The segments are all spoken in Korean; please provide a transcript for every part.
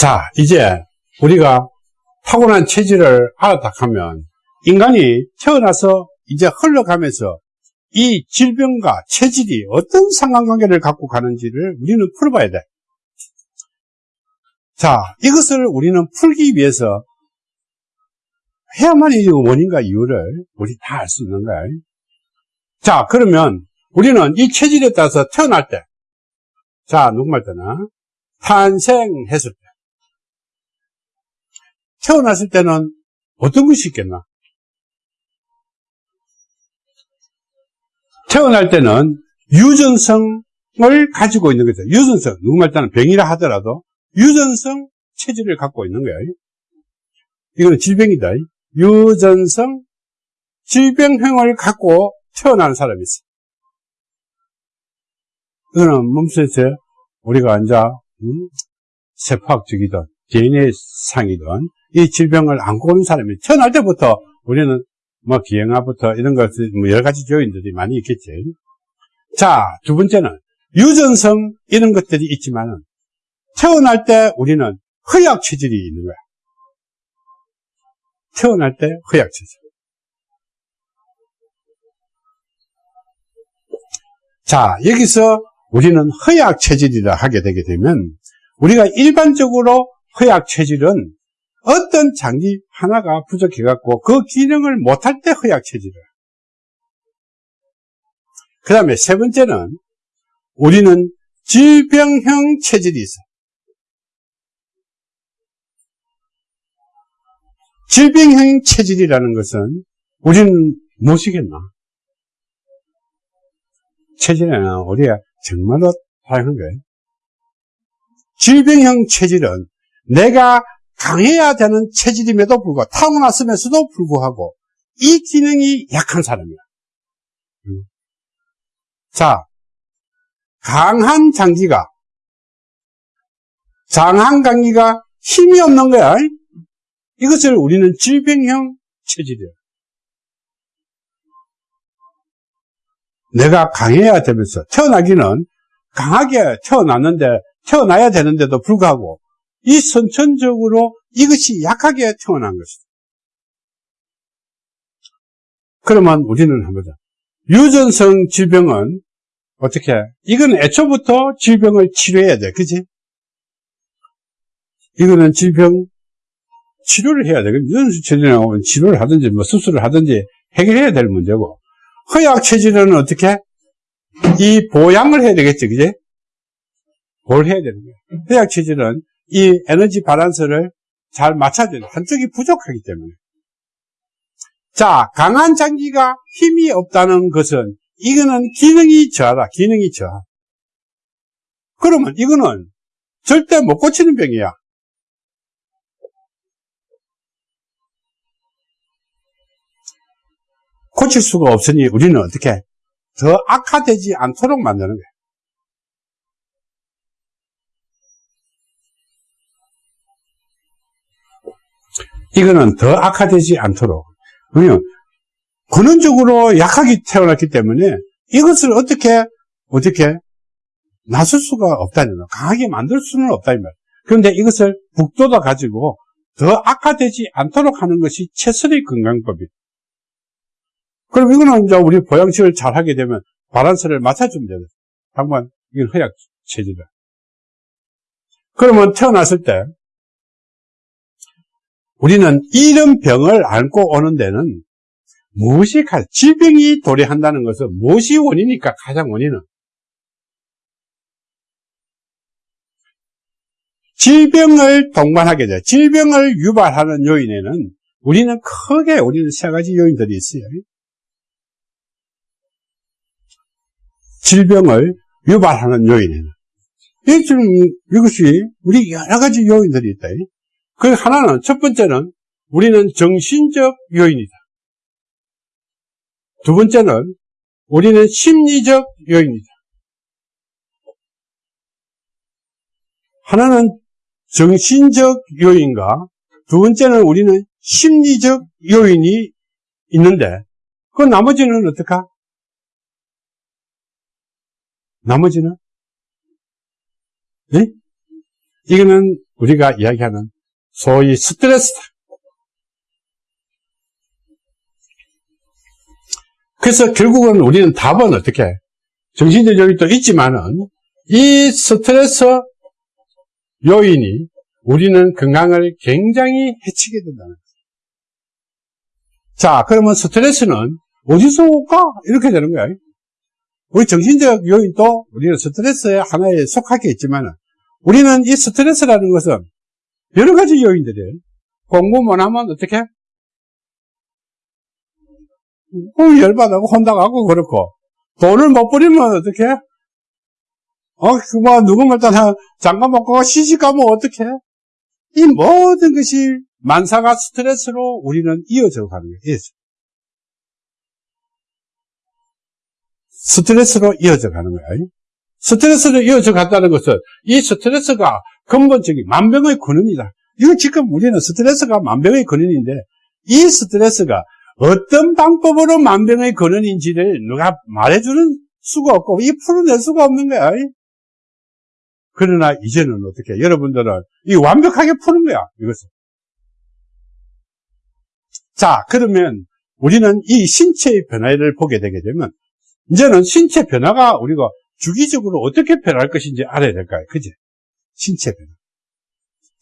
자, 이제 우리가 타고난 체질을 알았다 하면 인간이 태어나서 이제 흘러가면서 이 질병과 체질이 어떤 상관관계를 갖고 가는지를 우리는 풀어봐야 돼. 자, 이것을 우리는 풀기 위해서 해야만 이 원인과 이유를 우리 다 알 수 있는 거야. 자, 그러면 우리는 이 체질에 따라서 태어날 때, 자, 누구말 때나 탄생했을 때, 태어났을 때는 어떤 것이 있겠나? 태어날 때는 유전성을 가지고 있는 거죠. 유전성. 누구말 때는 병이라 하더라도 유전성 체질을 갖고 있는 거예요. 이거는 질병이다. 유전성 질병형을 갖고 태어나는 사람이 있어. 이거는 몸속에서 우리가 이제 음, 세포학적이든 DNA 상이든 이 질병을 안고 오는 사람이 태어날 때부터 우리는 뭐 기형아부터 이런 것들 뭐 여러 가지 요인들이 많이 있겠지. 자, 두 번째는 유전성 이런 것들이 있지만은 태어날 때 우리는 허약 체질이 있는 거야. 태어날 때 허약 체질. 자, 여기서 우리는 허약 체질이라 하게 되게 되면 우리가 일반적으로 허약 체질은 어떤 장기 하나가 부족해갖고 그 기능을 못할 때 허약 체질이에요. 그 다음에 세 번째는 우리는 질병형 체질이 있어. 질병형 체질이라는 것은 우리는 무엇이겠나? 체질에는 우리가 정말로 다양한 거예요. 질병형 체질은 내가 강해야 되는 체질임에도 불구하고 타고났으면서도 불구하고 이 기능이 약한 사람이야. 음. 자, 강한 장기가 장한 장기가 힘이 없는 거야. 이것을 우리는 질병형 체질이야. 내가 강해야 되면서 태어나기는 강하게 태어났는데 태어나야 되는데도 불구하고 이 선천적으로 이것이 약하게 태어난 것이다. 그러면 우리는 한번 유전성 질병은 어떻게? 이건 애초부터 질병을 치료해야 돼. 그지? 이거는 질병 치료를 해야 돼. 유전성 질병은 치료를 하든지 뭐 수술을 하든지 해결해야 될 문제고 허약 체질은 어떻게? 이 보양을 해야 되겠지. 그지? 뭘 해야 되는 거야? 허약 체질은 이 에너지 바란스를 잘 맞춰줘야 돼. 한쪽이 부족하기 때문에. 자, 강한 장기가 힘이 없다는 것은 이거는 기능이 저하다. 기능이 저하. 그러면 이거는 절대 못 고치는 병이야. 고칠 수가 없으니 우리는 어떻게 더 악화되지 않도록 만드는 거야. 이거는 더 악화되지 않도록. 왜냐면, 근원적으로 약하게 태어났기 때문에 이것을 어떻게, 어떻게 나설 수가 없다는 거 강하게 만들 수는 없다, 이 말. 그런데 이것을 북돋아 가지고 더 악화되지 않도록 하는 것이 최선의 건강법이에요. 그럼 이거는 이제 우리 보양식을 잘 하게 되면 바란스를 맞춰주면 되요 당만 이건 허약 체질이다. 그러면 태어났을 때 우리는 이런 병을 안고 오는 데는 무엇이 가 질병이 도래한다는 것은 무엇이 원인이니까 가장 원인은 질병을 동반하게 돼. 질병을 유발하는 요인에는 우리는 크게 우리는 세 가지 요인들이 있어요. 질병을 유발하는 요인에는 이것이 우리 여러 가지 요인들이 있다. 그 하나는 첫 번째는 우리는 정신적 요인이다. 두 번째는 우리는 심리적 요인이다. 하나는 정신적 요인과 두 번째는 우리는 심리적 요인이 있는데 그 나머지는 어떡하? 나머지는? 네? 이거는 우리가 이야기하는 소위 스트레스다. 그래서 결국은 우리는 답은 어떻게? 정신적 요인도 있지만은 이 스트레스 요인이 우리는 건강을 굉장히 해치게 된다는 거죠. 자, 그러면 스트레스는 어디서 올까? 이렇게 되는 거야. 우리 정신적 요인도 우리는 스트레스의 하나에 속하겠지만 우리는 이 스트레스라는 것은 여러 가지 요인들이에요. 공부 못하면 어떻게? 열받아고 혼나가고 그렇고 돈을 못 버리면 어떻게? 어, 그뭐 누구말 또 잠깐 먹고 시집 가면 어떻게? 이 모든 것이 만사가 스트레스로 우리는 이어져 가는 거예요. 스트레스로 이어져 가는 거예요. 스트레스로 이어져 간다는 것은 이 스트레스가 근본적인 만병의 근원이다. 이거 지금 우리는 스트레스가 만병의 근원인데 이 스트레스가 어떤 방법으로 만병의 근원인지를 누가 말해주는 수가 없고 이 풀어낼 수가 없는 거야. 그러나 이제는 어떻게 여러분들은 이 완벽하게 푸는 거야 이것을. 자 그러면 우리는 이 신체의 변화를 보게 되게 되면 이제는 신체 변화가 우리가 주기적으로 어떻게 변할 것인지 알아야 될까요? 그지? 신체 변화.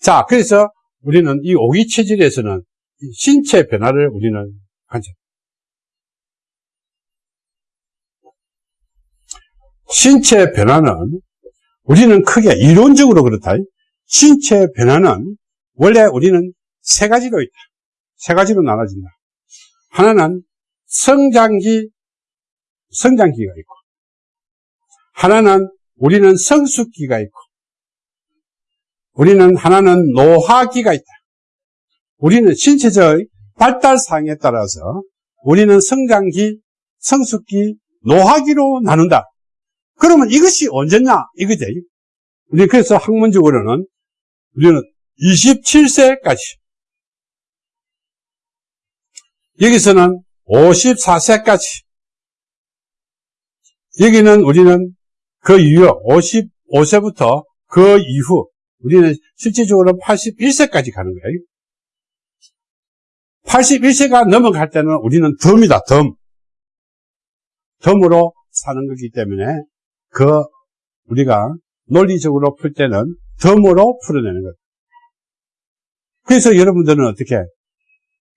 자, 그래서 우리는 이 오기 체질에서는 신체 변화를 우리는 관찰. 신체 변화는 우리는 크게 이론적으로 그렇다. 신체 변화는 원래 우리는 세 가지로 있다. 세 가지로 나눠진다. 하나는 성장기, 성장기가 있고, 하나는 우리는 성숙기가 있고, 우리는 하나는 노화기가 있다. 우리는 신체적 발달상에 따라서 우리는 성장기, 성숙기, 노화기로 나눈다. 그러면 이것이 언제냐? 이거지. 우리 그래서 학문적으로는 우리는 27세까지 여기서는 54세까지 여기는 우리는 그 이후 55세부터 그 이후 우리는 실질적으로 81세까지 가는 거예요. 81세가 넘어갈 때는 우리는 덤이다, 덤. 덤으로 사는 거기 때문에 그 우리가 논리적으로 풀 때는 덤으로 풀어내는 것. 그래서 여러분들은 어떻게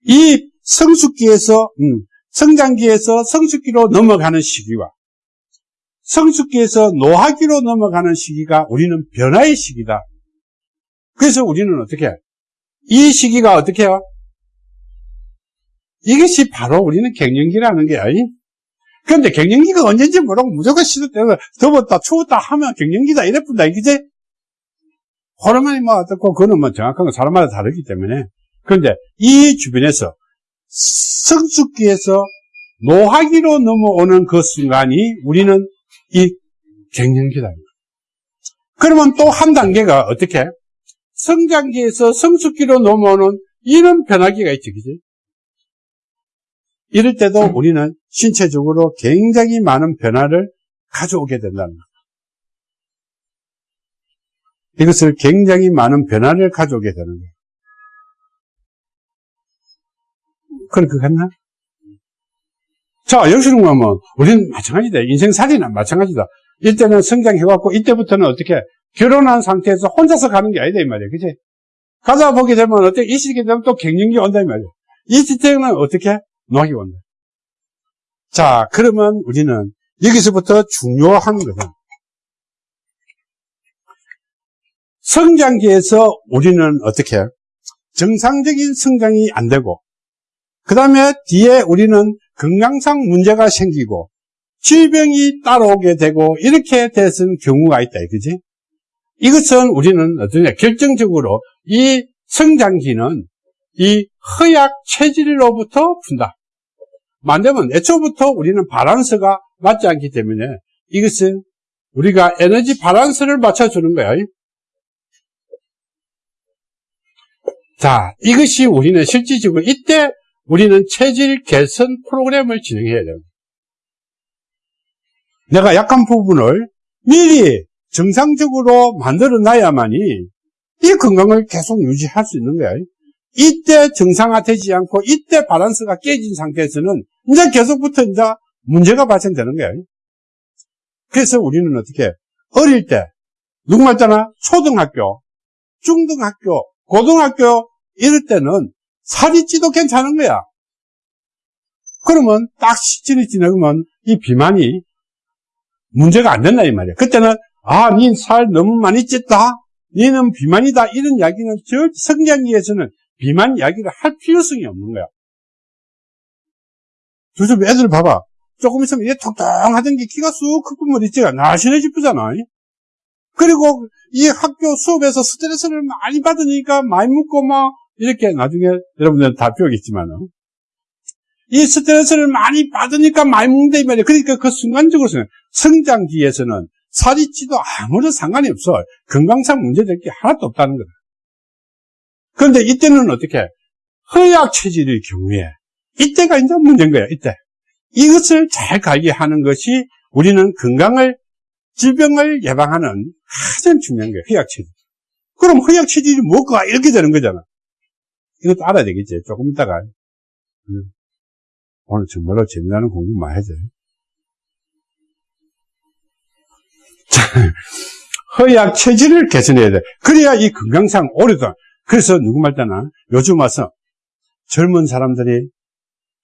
이 성숙기에서 음, 성장기에서 성숙기로 넘어가는 시기와 성숙기에서 노화기로 넘어가는 시기가 우리는 변화의 시기다. 그래서 우리는 어떻게 이 시기가 어떻게 해요? 이것이 바로 우리는 갱년기라는 거야. 그런데 갱년기가 언제인지 모르고 무조건 시도 때문에 더웠다 추웠다 하면 갱년기다 이래뿐다 이기지? 호르몬이 뭐 어떻고 그거는 뭐 정확한 건 사람마다 다르기 때문에 그런데 이 주변에서 성숙기에서 노화기로 넘어오는 그 순간이 우리는 이 갱년기다. 그러면 또 한 단계가 어떻게? 성장기에서 성숙기로 넘어오는 이런 변화기가 있죠. 그지? 이럴 때도 우리는 신체적으로 굉장히 많은 변화를 가져오게 된다는 겁니다. 이것을 굉장히 많은 변화를 가져오게 되는 거예요. 그렇게 갔나? 자, 여기서는 보면, 우리는 마찬가지다. 인생살이나 마찬가지다. 이때는 성장해갖고, 이때부터는 어떻게, 결혼한 상태에서 혼자서 가는 게 아니다, 이 말이야. 그치? 가다 보게 되면, 어떻게, 이 시기에 되면 또 갱년기 온다, 이 말이야. 이 시대는 어떻게? 노하기 온다. 자, 그러면 우리는 여기서부터 중요한 것은 성장기에서 우리는 어떻게 정상적인 성장이 안 되고 그 다음에 뒤에 우리는 건강상 문제가 생기고 질병이 따라오게 되고 이렇게 되는 경우가 있다 그지? 이것은 우리는 어떠냐 결정적으로 이 성장기는 이 허약 체질로부터 푼다 만되면 애초부터 우리는 바란스가 맞지 않기 때문에 이것은 우리가 에너지 바란스를 맞춰주는 거야. 자, 이것이 우리는 실질적으로 이때 우리는 체질 개선 프로그램을 진행해야 돼요. 내가 약한 부분을 미리 정상적으로 만들어 놔야만이 이 건강을 계속 유지할 수 있는 거야. 이때 정상화되지 않고 이때 바란스가 깨진 상태에서는 이제 계속부터 이제 문제가 발생되는 거야. 그래서 우리는 어떻게 어릴 때 누구 말잖아 초등학교, 중등학교, 고등학교 이럴 때는 살이 찌도 괜찮은 거야. 그러면 딱 시즌이 지나면 이 비만이 문제가 안 된다 이 말이야. 그때는 아, 니살 너무 많이 쪘다. 니는 비만이다. 이런 이야기는 저 성장기에서는 비만 이야기를 할 필요성이 없는 거야. 요즘 애들 봐봐. 조금 있으면 얘 통통하던 게 키가 쑥 크고 머리띠가 날씬해지쁘잖아. 그리고 이 학교 수업에서 스트레스를 많이 받으니까 많이 묻고 막 이렇게 나중에 여러분들은 다 배우겠지만은 이 스트레스를 많이 받으니까 많이 먹는다 이 말이야. 그러니까 그 순간적으로는 성장기에서는 살이 찌도 아무런 상관이 없어. 건강상 문제될 게 하나도 없다는 거다. 그런데 이때는 어떻게? 허약 체질의 경우에 이때가 이제 문제인 거야. 이때 이것을 잘 관리하는 것이 우리는 건강을 질병을 예방하는 가장 중요한 거예요. 허약 체질. 그럼 허약 체질이 뭐가 이렇게 되는 거잖아. 이것도 알아야 되겠지. 조금 있다가 음. 오늘 정말로 재미나는 공부 많이 해야죠. 허약 체질을 개선해야 돼. 그래야 이 건강상 오래도. 그래서 누구 말따나 요즘 와서 젊은 사람들이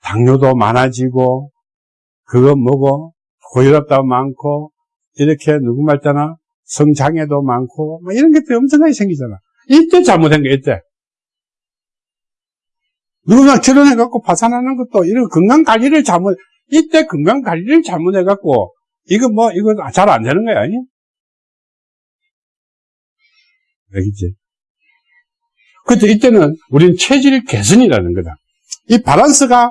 당뇨도 많아지고 그거 뭐고 고혈압도 많고 이렇게 누구 말따나 성장애도 많고 이런 것들이 엄청나게 생기잖아. 이때 잘못된 게 이때. 누구나 결혼해갖고 파산하는 것도 이런 건강 관리를 잘못 이때 건강 관리를 잘못해갖고 이거 뭐 이거 잘 안 되는 거야. 아니? 알겠지? 그때 이때는 우리는 체질 개선이라는 거다. 이 바란스가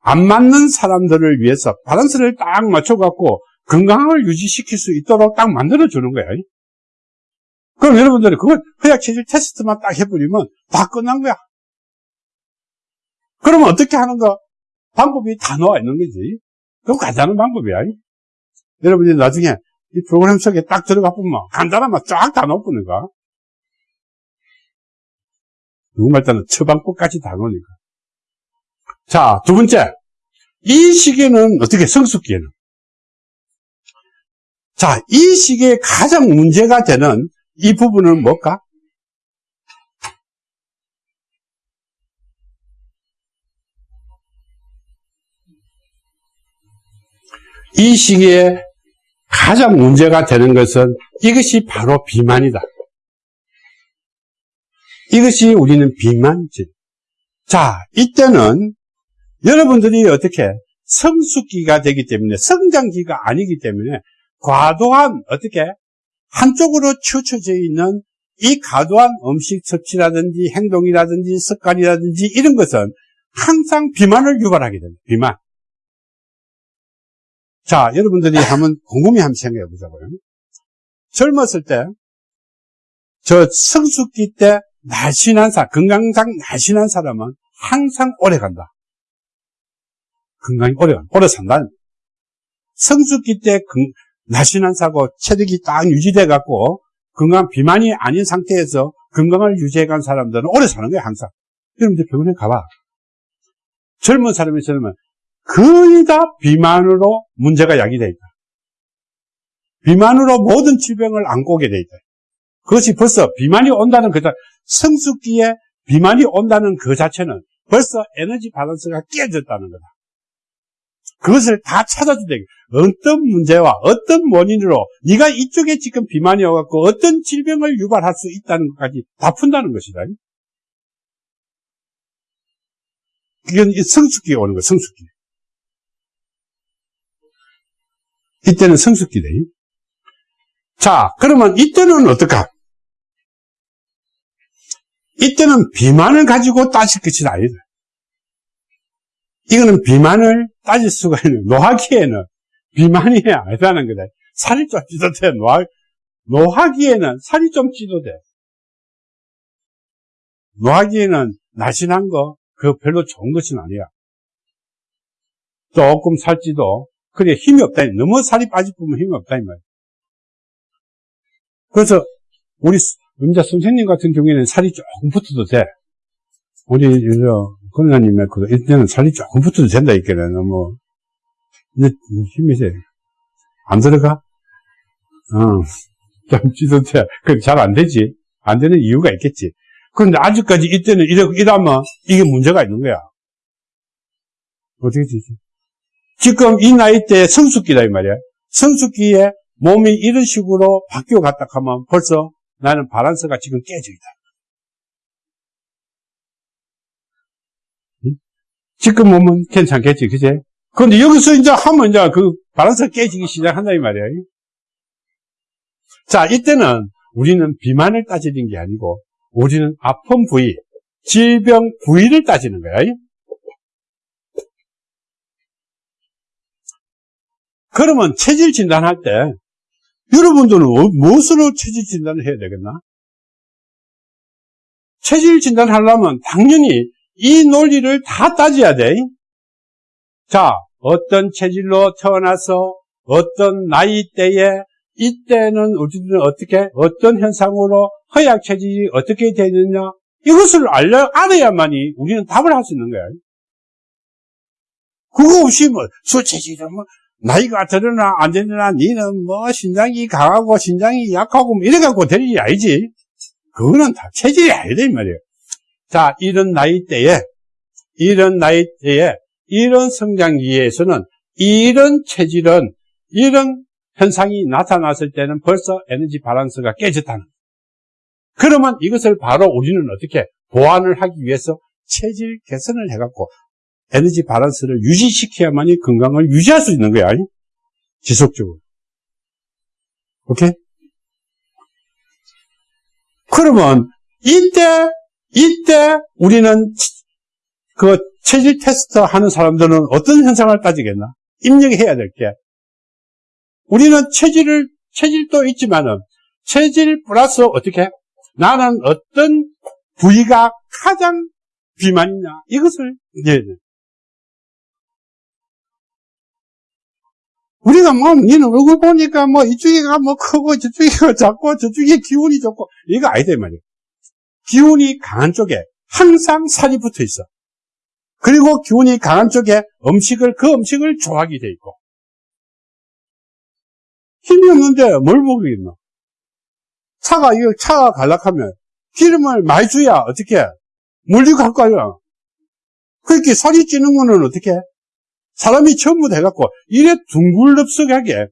안 맞는 사람들을 위해서 바란스를 딱 맞춰갖고 건강을 유지시킬 수 있도록 딱 만들어주는 거야. 그럼 여러분들이 그걸 허약 체질 테스트만 딱 해버리면 다 끝난 거야. 그러면 어떻게 하는가? 방법이 다 나와 있는 거지. 그럼 간단한 방법이야. 여러분이 나중에 이 프로그램 속에 딱 들어가 보면 간단하면 쫙다 넣어보니까. 누구 말 따는 처방법까지 다 넣으니까. 자, 두 번째. 이 시기는 어떻게 성숙기에는? 자, 이 시기에 가장 문제가 되는 이 부분은 뭘까? 이 시기에 가장 문제가 되는 것은 이것이 바로 비만이다. 이것이 우리는 비만질. 자, 이때는 여러분들이 어떻게 성숙기가 되기 때문에 성장기가 아니기 때문에 과도한 어떻게 한쪽으로 치우쳐져 있는 이 과도한 음식 섭취라든지 행동이라든지 습관이라든지 이런 것은 항상 비만을 유발하게 됩니다. 비만. 자, 여러분들이 한번 곰곰이 한번 생각해 보자고요. 젊었을 때, 저 성숙기 때 날씬한 사람, 건강상 날씬한 사람은 항상 오래 간다. 건강이 오래 간다. 오래 산다. 성숙기 때 날씬한 사고 체력이 딱 유지돼 갖고 건강 비만이 아닌 상태에서 건강을 유지해 간 사람들은 오래 사는 거야, 항상. 여러분들 병원에 가봐. 젊은 사람이 있으면 거의 다 비만으로 문제가 야기되어 있다. 비만으로 모든 질병을 안고 오게 되어 있다. 그것이 벌써 비만이 온다는 그 성숙기에 비만이 온다는 그 자체는 벌써 에너지 밸런스가 깨졌다는 거다. 그것을 다 찾아준다. 어떤 문제와 어떤 원인으로 네가 이쪽에 지금 비만이 와갖고 어떤 질병을 유발할 수 있다는 것까지 다 푼다는 것이다. 이건 성숙기에 오는 거야, 성숙기. 이때는 성숙기대. 자, 그러면 이때는 어떨까? 이때는 비만을 가지고 따질 것이 아니다. 이거는 비만을 따질 수가 있는, 노하기에는 비만이 아니다는 거다. 살이 좀 찌도 돼. 노하, 노하기에는 살이 좀 찌도 돼. 노하기에는 날씬한 거, 그거 별로 좋은 것은 아니야. 조금 살찌도 그래 힘이 없다. 너무 살이 빠지면 힘이 없다 이 말. 그래서 우리 음자 선생님 같은 경우에는 살이 조금 붙어도 돼. 우리, 저, 권사님의 그, 이때는 살이 조금 붙어도 된다, 이게는. 뭐, 이제 힘이 세. 안 들어가? 어. 좀 찌듯해. 그잘 안 되지. 안 되는 이유가 있겠지. 그런데 아직까지 이때는 이래, 이러면 이게 문제가 있는 거야. 어떻게 되지? 지금 이 나이 때 성숙기다, 이 말이야. 성숙기에 몸이 이런 식으로 바뀌어 갔다 하면 벌써 나는 바란스가 지금 깨져 있다. 지금 몸은 괜찮겠지, 그제? 그런데 여기서 이제 하면 이제 그 바란스가 깨지기 시작한다, 이 말이야. 자, 이때는 우리는 비만을 따지는 게 아니고, 우리는 아픈 부위, 질병 부위를 따지는 거야. 그러면 체질 진단할 때, 여러분들은 어, 무엇으로 체질 진단을 해야 되겠나? 체질 진단하려면 당연히 이 논리를 다 따져야 돼. 자, 어떤 체질로 태어나서 어떤 나이대에 이때는 우리는 어떻게 어떤 현상으로 허약 체질이 어떻게 되느냐 이것을 알려 알아야만이 우리는 답을 할 수 있는 거야. 그거 없이 뭐 수체질은 뭐 나이가 들으나 안 되느나 니는 뭐 신장이 강하고 신장이 약하고 뭐 이래 갖고 될 일이 아니지. 그거는 다 체질이 아니다 이 말이에요. 자 이런 나이대에 이런 나이대에 이런 성장기에서는 이런 체질은 이런 현상이 나타났을 때는 벌써 에너지 바란스가 깨졌다는. 그러면 이것을 바로 우리는 어떻게 보완을 하기 위해서 체질 개선을 해갖고 에너지 바란스를 유지시켜야만이 건강을 유지할 수 있는 거야. 지속적으로. 오케이? 그러면 이때 이때 우리는 그 체질 테스트 하는 사람들은 어떤 현상을 따지겠나? 입력해야 될 게. 우리는 체질을, 체질도 있지만은, 체질 플러스 어떻게? 나는 어떤 부위가 가장 비만이냐? 이것을 이제 우리가 뭐, 니는 얼굴 보니까 뭐, 이쪽이가 뭐 크고, 저쪽이가 작고, 저쪽에 기운이 좋고, 이거 아니다, 말이야. 기운이 강한 쪽에 항상 살이 붙어 있어. 그리고 기운이 강한 쪽에 음식을, 그 음식을 좋아하게 돼 있고. 힘이 없는데 뭘 먹이겠노? 차가, 이거 차가 갈락하면 기름을 많이 줘야 어떻게 물리고 갈 거야. 그렇게 살이 찌는 거는 어떻게 사람이 전부 다 해갖고 이래 둥글럽석하게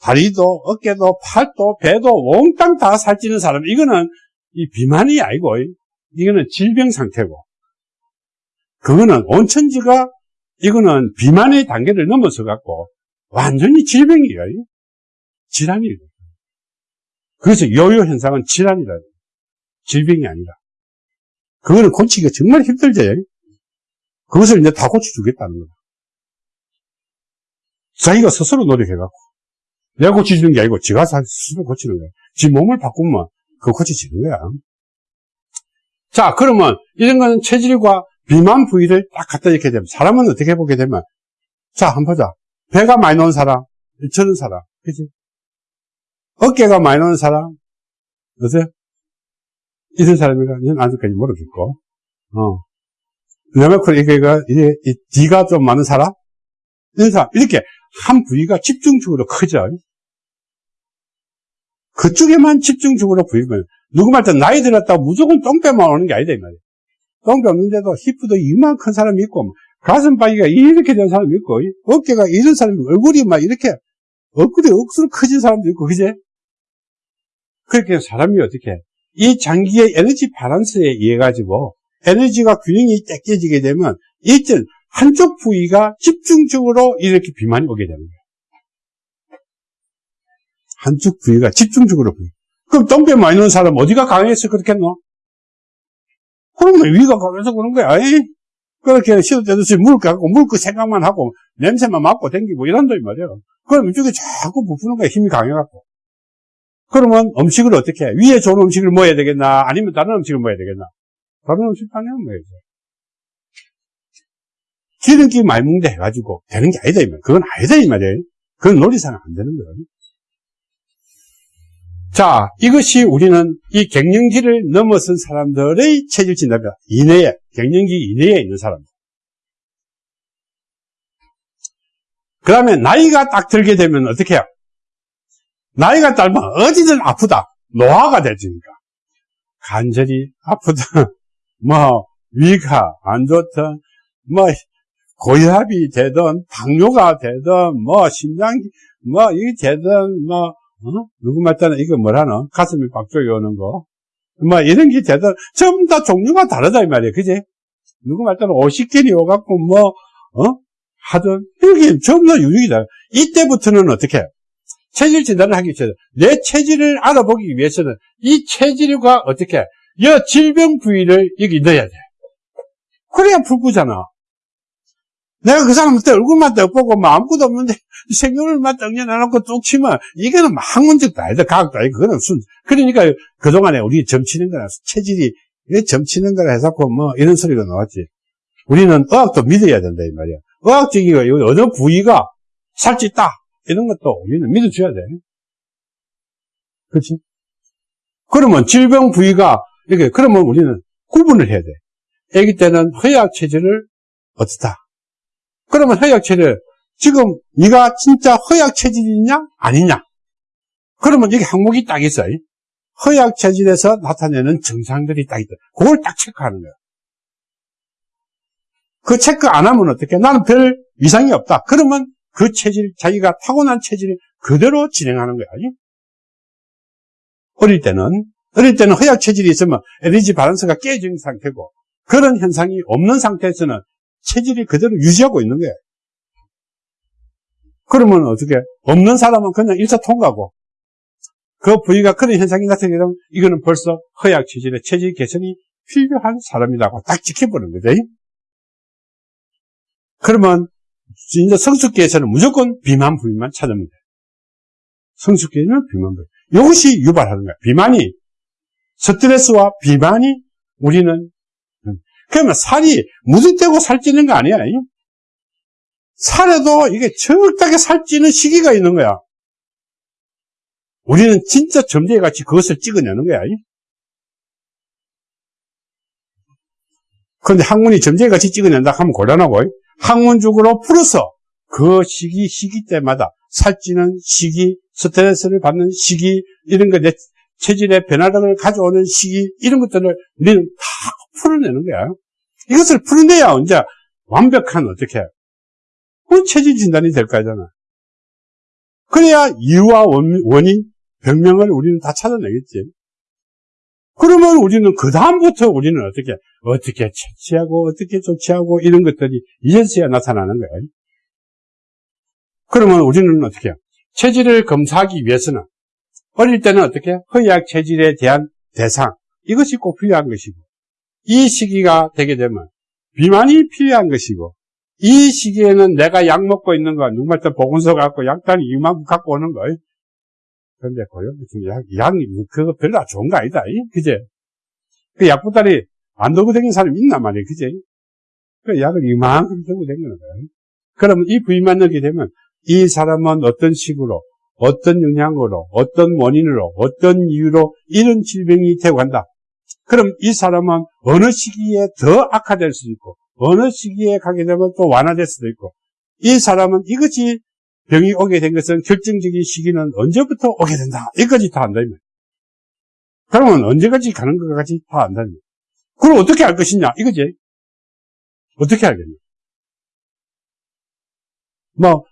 다리도 어깨도 팔도 배도 몽땅 다 살찌는 사람 이거는 이 비만이 아니고 이거는 질병 상태고. 그거는 온천지가 이거는 비만의 단계를 넘어서 갖고 완전히 질병이에요. 질환이에요. 그래서 요요 현상은 질환이라 질병이 아니라. 그거는 고치기가 정말 힘들지 그것을 이제 다 고쳐주겠다는 거다 자기가 스스로 노력해갖고 내가 고쳐주는 게 아니고 지가 스스로 고치는 거야. 지 몸을 바꾸면 그거 고쳐지는 거야. 자 그러면 이런 거는 체질과 비만 부위를 딱 갖다 이렇게 되면 사람은 어떻게 보게 되면 자 한번 보자. 배가 많이 나온 사람, 저는 사람, 그지? 어깨가 많이 나온 사람, 어때요? 이런 사람이가 이건 아직까지 모르겠고, 어. 그다음에 이게 이게 D가 좀 많은 사람, 이런 사람 이렇게 한 부위가 집중적으로 크죠. 그쪽에만 집중적으로 부위면 누구 말때 나이 들었다고 무조건 똥배만 오는 게 아니다 이 말이에요. 똥배 없는데도 히프도 이만큰 사람이 있고 가슴 바위가 이렇게 된 사람이 있고 어깨가 이런 사람이 얼굴이 막 이렇게 얼굴이 억수로 커진 사람도 있고 그제? 그렇게 사람이 어떻게 이 장기의 에너지 바란스에 의해 가지고 에너지가 균형이 깨지게 되면 이전 한쪽 부위가 집중적으로 이렇게 비만이 오게 되는 거예요. 한쪽 부위가 집중적으로 부위. 그럼 똥배 많이 넣은 사람 어디가 강해서 그렇겠노? 그러면 위가 강해서 그런 거야. 에이? 그렇게 시도 때도 물을 갖고 물 그 생각만 하고 냄새만 맡고 댕기고 이런다 이 말이야. 그럼 이쪽에 자꾸 부푸는 거야. 힘이 강해갖고. 그러면 음식을 어떻게 해? 위에 좋은 음식을 먹어야 되겠나? 아니면 다른 음식을 먹어야 되겠나? 다른 음식 당연히 먹어야죠. 기름기 많이 먹는데 해가지고 되는 게 아니다 이 말. 그건 아니다 이 말이에요. 그건 논리상 안 되는 거예요. 자, 이것이 우리는 이 갱년기를 넘어선 사람들의 체질 진단입니다. 이내에, 갱년기 이내에 있는 사람들. 그 다음에 나이가 딱 들게 되면 어떻게 해요? 나이가 들면 어디든 아프다. 노화가 되니까. 간절히 아프다. 뭐, 위가 안 좋다. 뭐, 고혈압이 되든, 당뇨가 되든, 뭐, 심장, 뭐, 이게 되든, 뭐, 어? 누구 말따는 이거 뭐라노? 가슴이 빡 조여오는 거. 뭐, 이런 게 되든, 전부 다 종류가 다르다, 이 말이야. 그지? 누구 말따는 50개이 오갖고, 뭐, 어? 하든, 이게 전부 다 유익이다. 이때부터는 어떻게 해? 체질 진단을 하기 위해서 내 체질을 알아보기 위해서는 이 체질과 어떻게 여 질병 부위를 여기 넣어야 돼. 그래야 불구잖아. 내가 그 사람한테 얼굴만 딱 보고 뭐 아무것도 없는데 생명을만 딱 내놓고 뚝 치면 이거는 뭐 학문적도 아니다. 과학도 아니다. 그거는 순. 그러니까 그동안에 우리 점치는 거나 체질이 점치는 거라 해서 뭐 이런 소리가 나왔지. 우리는 의학도 믿어야 된다 이 말이야. 의학적인 거 어느 부위가 살찌다 이런 것도 우리는 믿어줘야 돼. 그렇지? 그러면 질병 부위가 이렇게 그러면 우리는 구분을 해야 돼. 아기 때는 허약 체질을 어떻다. 그러면 허약 체질 지금 네가 진짜 허약 체질이냐 아니냐? 그러면 여기 항목이 딱 있어요. 허약 체질에서 나타내는 증상들이 딱 있다. 그걸 딱 체크하는 거야. 그 체크 안 하면 어떻게? 나는 별 이상이 없다. 그러면 그 체질, 자기가 타고난 체질을 그대로 진행하는 거야. 어릴 때는, 어릴 때는 허약 체질이 있으면 에너지 바란스가 깨진 상태고, 그런 현상이 없는 상태에서는 체질이 그대로 유지하고 있는 거예요. 그러면 어떻게? 없는 사람은 그냥 일차 통과고, 그 부위가 그런 현상이 나타나게 되면 이거는 벌써 허약 체질의 체질 개선이 필요한 사람이라고 딱 지켜보는 거죠. 그러면 진짜 성숙기에서는 무조건 비만 부위만 찾으면 돼. 성숙기에는 비만 부위. 이것이 유발하는 거야. 비만이 스트레스와 비만이 우리는 그러면 살이 무슨 때고 살찌는 거 아니야. 살에도 이게 적당하게 살찌는 시기가 있는 거야. 우리는 진짜 점쟁이 같이 그것을 찍어내는 거야. 그런데 학문이 점쟁이 같이 찍어낸다 하면 곤란하고 학문적으로 풀어서 그 시기 시기 때마다 살찌는 시기, 스트레스를 받는 시기 이런 거내 체질의 변화를 가져오는 시기 이런 것들을 우리는 다 풀어내는 거야. 이것을 풀어내야 언제 완벽한 어떻게 그 체질 진단이 될 거잖아. 그래야 이유와 원인, 병명을 우리는 다 찾아내겠지. 그러면 우리는 그 다음부터 우리는 어떻게 어떻게 채취하고 어떻게 조치하고 이런 것들이 이제서야 나타나는 거예요. 그러면 우리는 어떻게 해요? 체질을 검사하기 위해서는 어릴 때는 어떻게 허약 체질에 대한 대상 이것이 꼭 필요한 것이고 이 시기가 되게 되면 비만이 필요한 것이고 이 시기에는 내가 약 먹고 있는 거 누구한테 보건소 갖고 약단 이만큼 갖고 오는 거예요. 그런데 고용 약, 약이 뭐 그거 별로 좋은 거 아니다. 그제? 그 약보다리 안 들고 다니는 사람이 있단 말이에요. 그제? 그 약을 이만큼 들고 다니는 거예요. 그러면 이 부위만 넣게 되면 이 사람은 어떤 식으로, 어떤 영향으로, 어떤 원인으로, 어떤 이유로 이런 질병이 되고 간다. 그럼 이 사람은 어느 시기에 더 악화될 수도 있고, 어느 시기에 가게 되면 또 완화될 수도 있고, 이 사람은 이것이 병이 오게 된 것은 결정적인 시기는 언제부터 오게 된다. 이까지 다 안다. 그러면 언제까지 가는 것까지 다 안다. 그럼 어떻게 알 것이냐? 이거지. 어떻게 알겠냐? 뭐,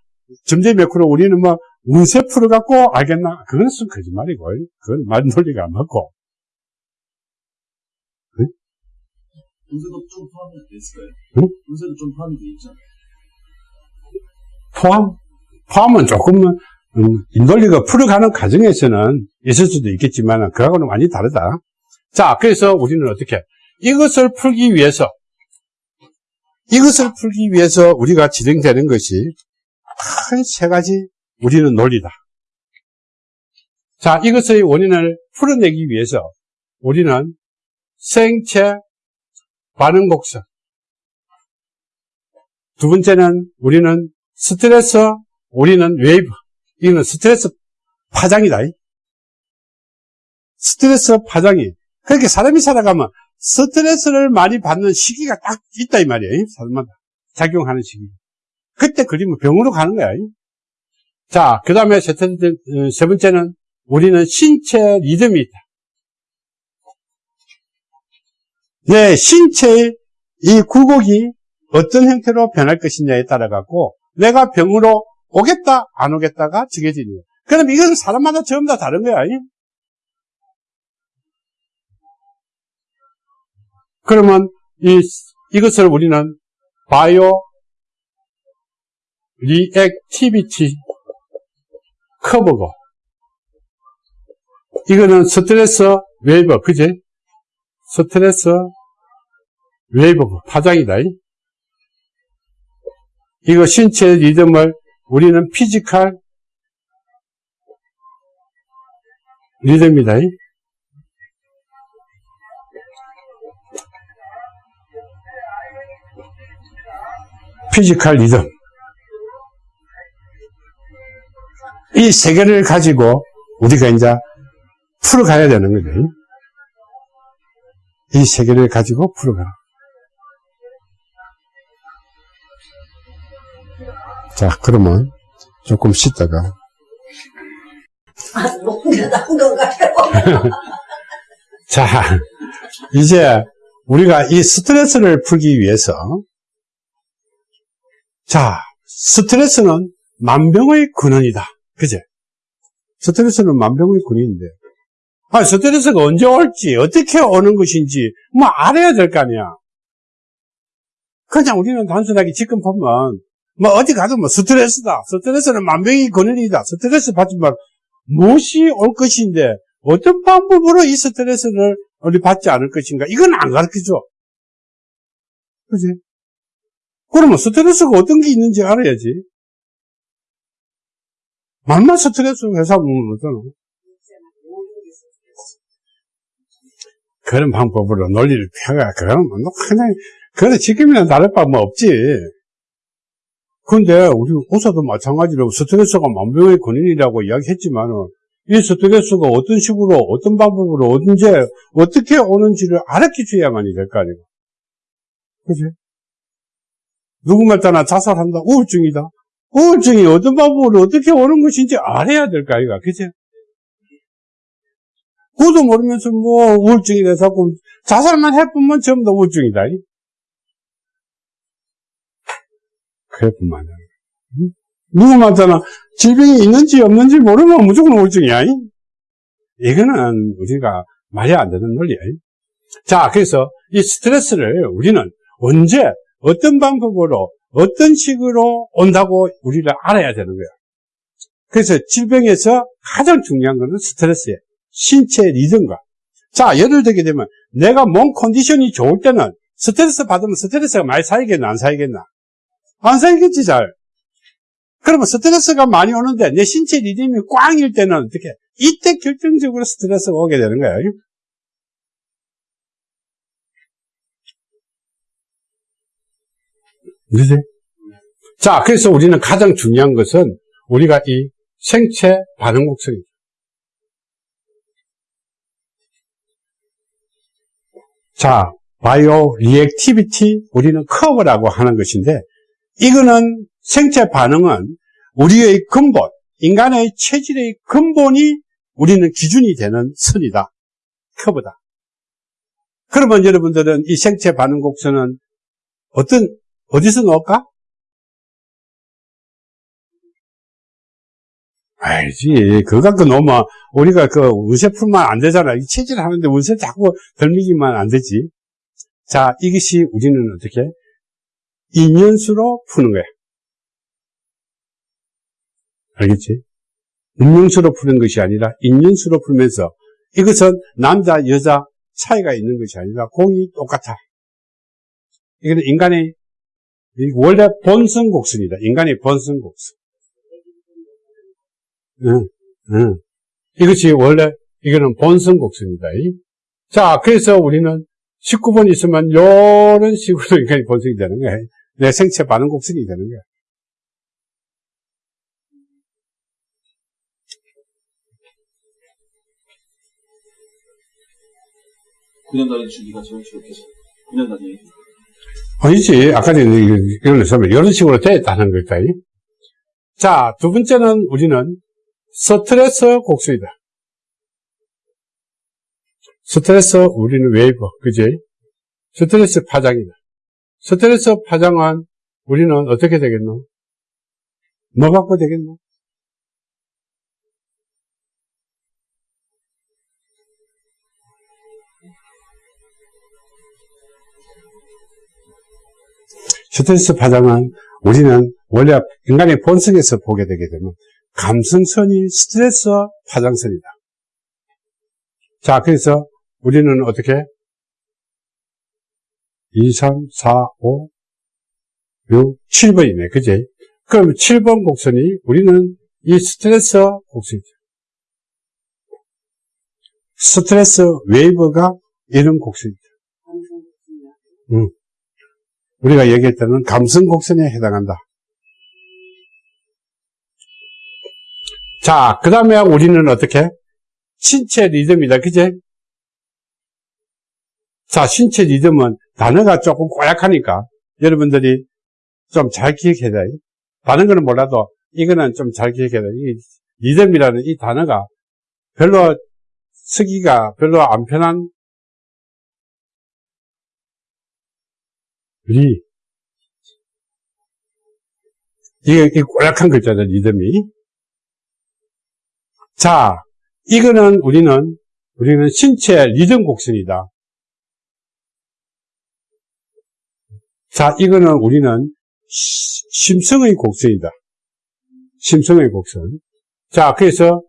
점점 매크로 우리는 뭐, 운세 풀어갖고 알겠나? 그건 순 거짓말이고, 그건 말 논리가 안 맞고. 응? 운세도 좀 포함이 됐을까요? 응? 운세도 좀 포함이 돼 있잖아요. 포함? 포함은 조금은 음, 인돌리가 풀어가는 과정에서는 있을 수도 있겠지만 그하고는 완전히 다르다. 자, 그래서 우리는 어떻게 이것을 풀기 위해서 이것을 풀기 위해서 우리가 진행되는 것이 큰 세 가지 우리는 논리다. 자, 이것의 원인을 풀어내기 위해서 우리는 생체 반응 곡선 두 번째는 우리는 스트레스 우리는 웨이브, 이거는 스트레스 파장이다. 스트레스 파장이. 그렇게 사람이 살아가면 스트레스를 많이 받는 시기가 딱 있다, 이 말이에요. 사람마다. 작용하는 시기. 그때 걸리면 병으로 가는 거야. 자, 그 다음에 세, 세 번째는 우리는 신체 리듬이 있다. 내 신체의 이 굴곡이 어떤 형태로 변할 것이냐에 따라 갖고 내가 병으로 오겠다 안 오겠다가 정해지는 거야. 그럼 이건 사람마다 전부 다 다른 거야. 그러면 이 이것을 우리는 bio reactivity curve고 이거는 stress wave 그지? stress wave 파장이다. 이거 신체 리듬을 우리는 physical 리듬이다. physical rhythm. 이 세 개를 가지고 우리가 이제 풀어가야 되는 거죠. 이 세 개를 가지고 풀어가라. 자, 그러면 조금 쉬다가. 아. 자, 이제 우리가 이 스트레스를 풀기 위해서 자, 스트레스는 만병의 근원이다. 그제? 스트레스는 만병의 근원인데 아, 스트레스가 언제 올지, 어떻게 오는 것인지, 뭐, 알아야 될 거 아니야. 그냥 우리는 단순하게 지금 보면, 뭐, 어디 가도 뭐, 스트레스다. 스트레스는 만병의 근원이다. 스트레스 받지만, 무엇이 올 것인데, 어떤 방법으로 이 스트레스를 우리 받지 않을 것인가? 이건 안 가르쳐줘. 그지? 그러면 스트레스가 어떤 게 있는지 알아야지. 만만 스트레스 회사 보면 어떠나? 그런 방법으로 논리를 펴가, 그거는 뭐, 그냥, 그래, 지금이나 다를 바 뭐 없지. 근데, 우리 의사도 마찬가지로 스트레스가 만병의 근원이라고 이야기했지만은, 이 스트레스가 어떤 식으로, 어떤 방법으로, 언제, 어떻게 오는지를 알아주셔야만이 될 거 아니고. 그지? 누구 말 따나 자살한다, 우울증이다. 우울증이 어떤 방법으로 어떻게 오는 것인지 알아야 될 거 아이가, 그지? 그것도 모르면서 뭐 우울증이 돼서 자살만 해보면 전부 다 우울증이다. 그래뿐만 아니라 누구 말잖아 질병이 있는지 없는지 모르면 무조건 우울증이야. 이거는 우리가 말이 안 되는 논리야. 자, 그래서 이 스트레스를 우리는 언제 어떤 방법으로 어떤 식으로 온다고 우리를 알아야 되는 거야. 그래서 질병에서 가장 중요한 것은 스트레스예요. 신체 리듬과. 자, 예를 들게 되면 내가 몸 컨디션이 좋을 때는 스트레스 받으면 스트레스가 많이 쌓이겠나, 안 쌓이겠나? 안 쌓이겠지, 잘. 그러면 스트레스가 많이 오는데 내 신체 리듬이 꽝일 때는 어떻게? 이때 결정적으로 스트레스가 오게 되는 거예요. 그지? 자, 그래서 우리는 가장 중요한 것은 우리가 이 생체 반응 곡선이죠. 자, bio reactivity 우리는 curve라고 하는 것인데 이거는 생체 반응은 우리의 근본, 인간의 체질의 근본이 우리는 기준이 되는 선이다. curve다. 그러면 여러분들은 이 생체 반응 곡선은 어떤 어디서 넣을까? 알지. 그거 갖고 놓으면 우리가 그 운세 풀면 안 되잖아. 이 체질 하는데 운세 자꾸 덜미기만 안 되지. 자, 이것이 우리는 어떻게? 인연수로 푸는 거야. 알겠지? 운명수로 푸는 것이 아니라 인연수로 풀면서 이것은 남자, 여자 차이가 있는 것이 아니라 공이 똑같아. 이거는 인간의 원래 본성 곡선이다. 인간의 본성 곡선. 응, 응. 이것이 원래, 이거는 본성 곡선이다. 자, 그래서 우리는 19번 있으면 이런 식으로 인간이 본성이 되는 거야. 내 생체 반응 곡선이 되는 거야. 9년 단위 주기가 정치롭게 9년 단위 아니지. 아까 전에 이런 것은 이런 식으로 되었다는 거다. 자, 두 번째는 우리는 스트레스 곡선이다. 스트레스 우리는 웨이브, 그지? 스트레스 파장이다. 스트레스 파장은 우리는 어떻게 되겠노? 뭐 갖고 되겠노? 스트레스 파장은 우리는 원래 인간의 본성에서 보게 되게 되면 감성선이 스트레스 파장선이다. 자, 그래서 우리는 어떻게? 2, 3, 4, 5, 6, 7번이네. 그지? 그럼 7번 곡선이 우리는 이 스트레스 곡선이죠. stress wave가 이런 곡선이죠. 응. 우리가 얘기했다는 감성 곡선에 해당한다. 자, 그 다음에 우리는 어떻게? 신체 리듬이다. 그제? 자, 신체 리듬은 단어가 조금 꼬약하니까 여러분들이 좀 잘 기억해야 돼. 다른 거는 몰라도 이거는 좀 잘 기억해야 돼. 이 리듬이라는 이 단어가 별로 쓰기가 별로 안 편한 리. 이게, 꼬약한 글자죠, 리듬이. 자, 이거는 우리는, 우리는 신체 리듬 곡선이다. 자, 이거는 우리는 시- 심성의 곡선이다. 심성의 곡선. 자, 그래서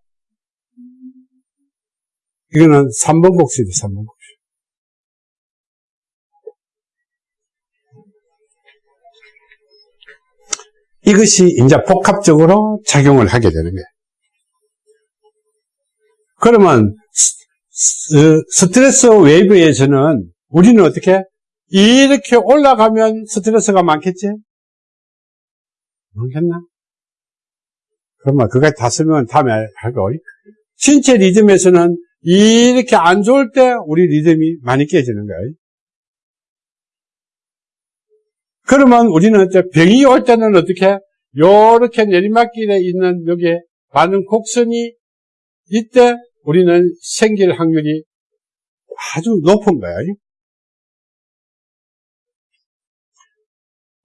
이거는 3번 곡선이다, 3번 곡선. 이것이 이제 복합적으로 작용을 하게 되는 거예요. 그러면 스트레스 웨이브에서는 우리는 어떻게 이렇게 올라가면 스트레스가 많겠지? 많겠나? 그러면 그까지 다 쓰면 다음에 하고 신체 리듬에서는 이렇게 안 좋을 때 우리 리듬이 많이 깨지는 거예요. 그러면 우리는 병이 올 때는 어떻게? 요렇게 내리막길에 있는 여기에 많은 곡선이 이때 우리는 생길 확률이 아주 높은 거야.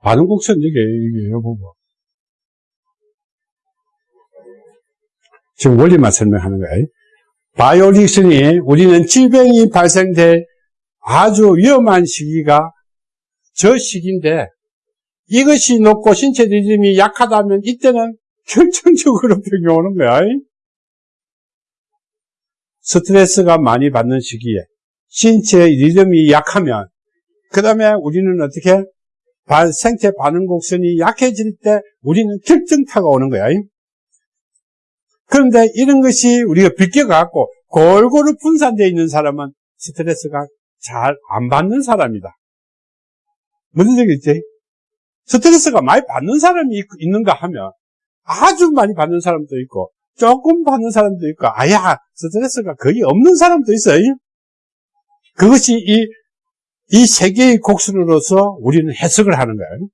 반응 곡선 이게, 이게, 보고. 지금 원리만 설명하는 거야. 바이오릭슨이 우리는 질병이 발생될 아주 위험한 시기가 저 시기인데 이것이 높고 신체 리듬이 약하다면 이때는 결정적으로 병이 오는 거야. 스트레스가 많이 받는 시기에 신체 리듬이 약하면 그 다음에 우리는 어떻게 반- 생체 반응 곡선이 약해질 때 우리는 결정타가 오는 거야. 그런데 이런 것이 우리가 비껴갖고 골고루 분산되어 있는 사람은 스트레스가 잘 안 받는 사람이다. 무슨 얘기겠지? 스트레스가 많이 받는 사람이 있- 있는가 하면 아주 많이 받는 사람도 있고 조금 받는 사람도 있고 아야 스트레스가 거의 없는 사람도 있어요. 그것이 이, 이 세 개의 곡선으로서 우리는 해석을 하는 거예요.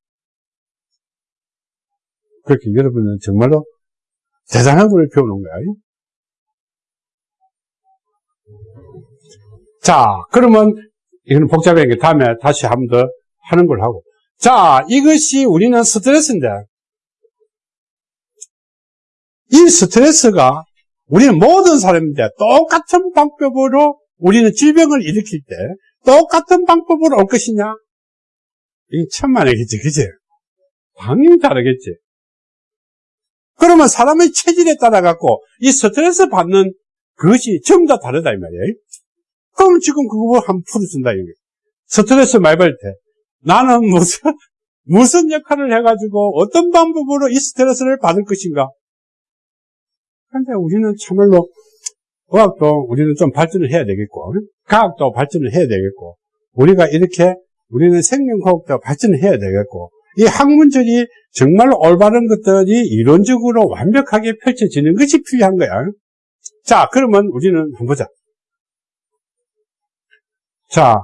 그렇게 여러분은 정말로 대단한 걸 배우는 거예요. 자, 그러면 이거는 복잡한 게 다음에 다시 한번 더 하는 걸 하고. 자, 이것이 우리는 스트레스인데, 이 스트레스가 우리는 모든 사람인데 똑같은 방법으로 우리는 질병을 일으킬 때 똑같은 방법으로 올 것이냐? 이게 천만에겠지, 그지? 당연히 다르겠지. 그러면 사람의 체질에 따라 갖고 이 스트레스 받는 그것이 전부 다 다르다 이 말이에요. 그럼 지금 그거 한번 풀어준다 이게. 스트레스 받을 때 나는 무슨 무슨 역할을 해가지고 어떤 방법으로 이 스트레스를 받을 것인가? 근데 우리는 참말로 의학도 우리는 좀 발전을 해야 되겠고 과학도 발전을 해야 되겠고 우리가 이렇게 우리는 생명과학도 발전을 해야 되겠고 이 학문적이 정말로 올바른 것들이 이론적으로 완벽하게 펼쳐지는 것이 필요한 거야. 자, 그러면 우리는 한번 보자. 자,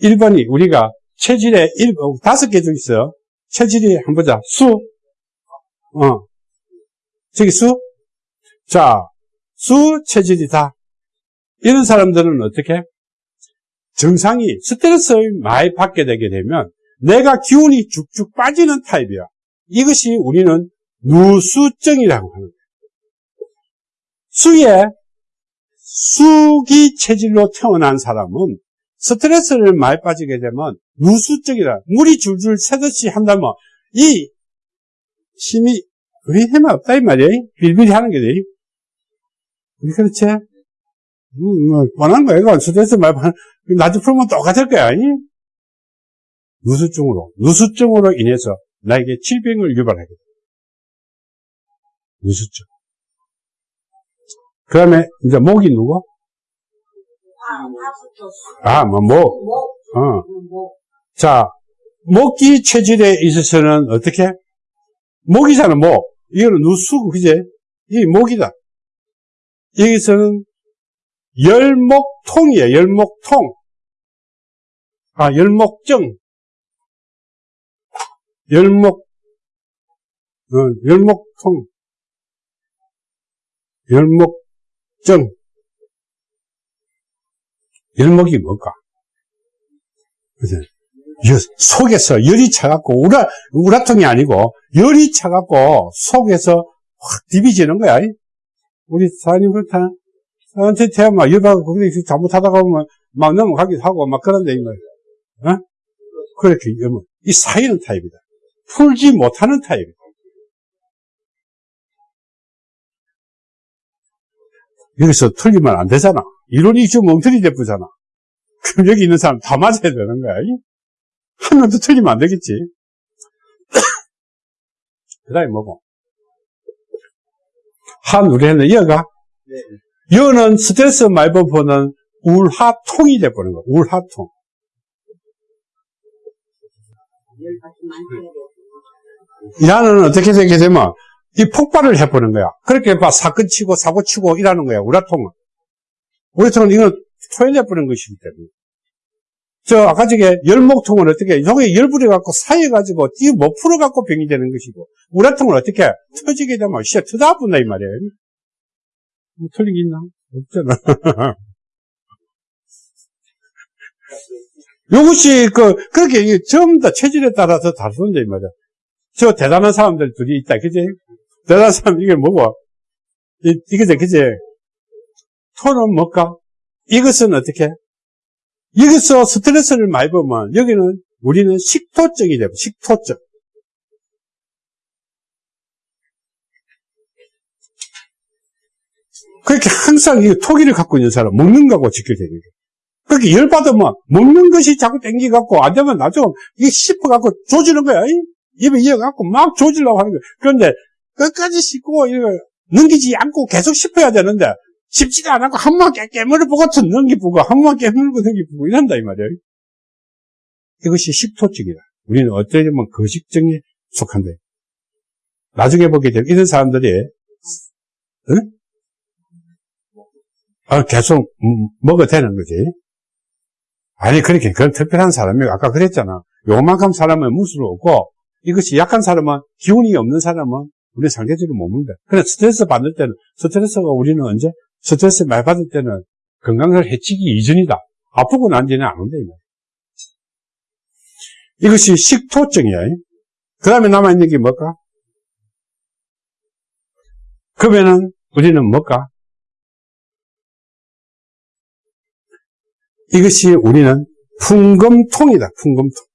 1번이 우리가 체질에 일, 어, 다섯 개중 있어요. 체질이 한번 보자. 수. 어. 저기 수. 자, 수 체질이다. 이런 사람들은 어떻게? 정상이 스트레스를 많이 받게 되게 되면 내가 기운이 쭉쭉 빠지는 타입이야. 이것이 우리는 누수증이라고 하는 거예요. 수에 수기 체질로 태어난 사람은 스트레스를 많이 빠지게 되면 누수증이라 물이 줄줄 새듯이 한다면 이 힘이 우리 힘이 없다 이 말이야. 빌빌이 하는 게 돼. 그렇지? 음, 뭐, 뻔한 거야. 이거 스트레스 많이 받는, 나도 풀면 똑같을 거야. 이? 누수증으로, 누수증으로 인해서 나에게 질병을 유발하게 돼. 누수증. 그 다음에, 이제 목이 누구? 아, 아, 뭐, 목. 뭐, 어. 뭐, 자, 목기 체질에 있어서는 어떻게? 목이잖아, 목. 이거는 누수, 그제? 이게 목이다. 여기서는 열목통이에요, 열목통. 아, 열목증. 열목, 어, 열목통. 열목증. 열목이 뭘까? 그죠? 여- 속에서 열이 차갖고, 우라, 우라통이 아니고, 열이 차갖고, 속에서 확 디비지는 거야. 우리 사장님 그렇다. 대한 막 열받고, 거기 잘못하다가 보면 막 넘어가기도 하고, 막 그런데, 이 말이야. 어? 그렇게, 이 사이는 타입이다. 풀지 못하는 타입이다. 여기서 틀리면 안 되잖아. 이론이 좀 엉터리 대쁘잖아. 그럼 여기 있는 사람 다 맞아야 되는 거야. 이? 한 명도 틀리면 안 되겠지. 그 다음에 뭐고? 한, 우리는 여가. 여는 스트레스 말법보는 울하통이 돼버린 거야. 울하통. 열받지 많게 야는 어떻게 되게 되면 이 폭발을 해보는 거야. 그렇게 막 사건 치고 사고 치고 이라는 거야. 우라통은. 우라통은 이건 토해내버리는 것이기 때문에. 저 아까 저게 열목통은 어떻게 여기 열불이 갖고 사여가지고 이못 풀어갖고 병이 되는 것이고 우라통은 어떻게 터지게 되면 진짜 터다 아픈다 이 말이에요. 뭐 틀린 게 있나? 없잖아. 이것이 그 그렇게 전부 다 체질에 따라서 다른다 이 말이야. 저 대단한 사람들 둘이 있다, 그지? 대단한 사람, 이게 뭐고? 이, 이거지, 그지? 토는 뭘까? 이것은 어떻게? 여기서 스트레스를 많이 보면, 여기는, 우리는 식토증이 돼요, 식토증. 그렇게 항상 이 토기를 갖고 있는 사람, 먹는 거하고 직결되는 거예요. 그렇게 열받으면, 먹는 것이 자꾸 땡기갖고, 안 되면 나중에, 이게 씹어갖고 조지는 거야, 이? 입에 이어갖고 막 조지려고 하는 거예요. 그런데 끝까지 씹고 이거 넘기지 않고 계속 씹어야 되는데 씹지도 않고 한번 깨물어 보고 또 넘기보고 한번 깨물고 넘기보고 이런다 이 말이에요. 이것이 식토증이다. 우리는 보면 거식증에 속한다. 나중에 보게 되면 이런 사람들이 응? 아, 계속 음, 먹어도 되는 거지. 아니 그렇게 그런 특별한 사람이 아까 그랬잖아. 요만큼 사람은 무술 없고 이것이 약한 사람은 기운이 없는 사람은 우리 상대적으로 못 먹는다. 그래 스트레스 받을 때는 스트레스가 우리는 언제 스트레스 많이 받을 때는 건강을 해치기 이전이다. 아프고 난 뒤에는 안 온다. 이것이 식토증이야. 그 다음에 남아있는 게 뭘까? 그러면은 우리는 뭘까? 이것이 우리는 풍금통이다. 풍금통.